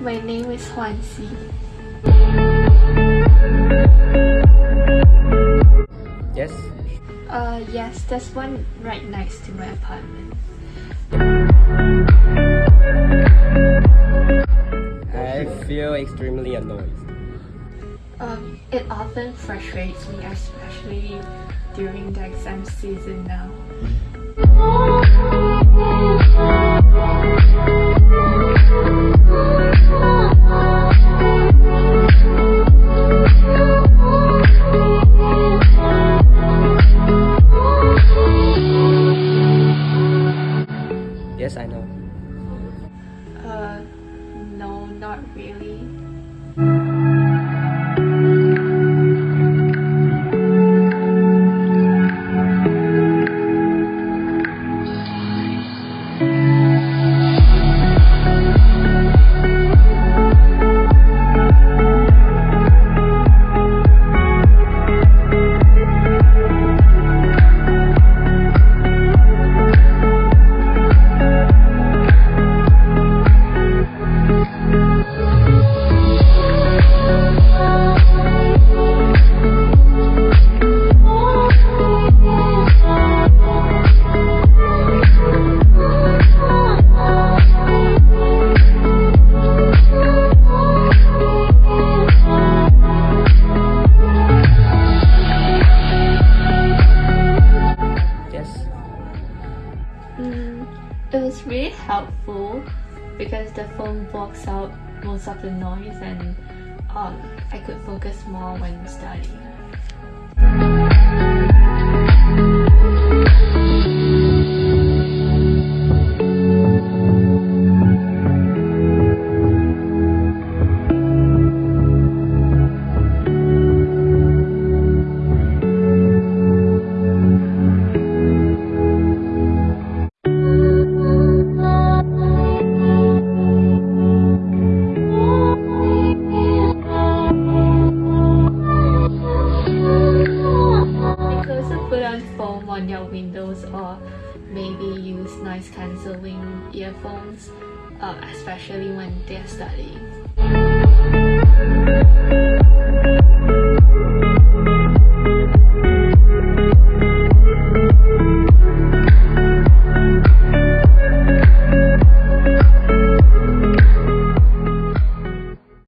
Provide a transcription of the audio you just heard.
My name is Huan Yes? Uh, yes, there's one right next to my apartment. I feel extremely annoyed. Um, it often frustrates me, especially during the exam season now. I know. Uh, no, not really. It was really helpful because the phone blocks out most of the noise and um, I could focus more when studying. Windows or maybe use noise cancelling earphones, uh, especially when they're studying.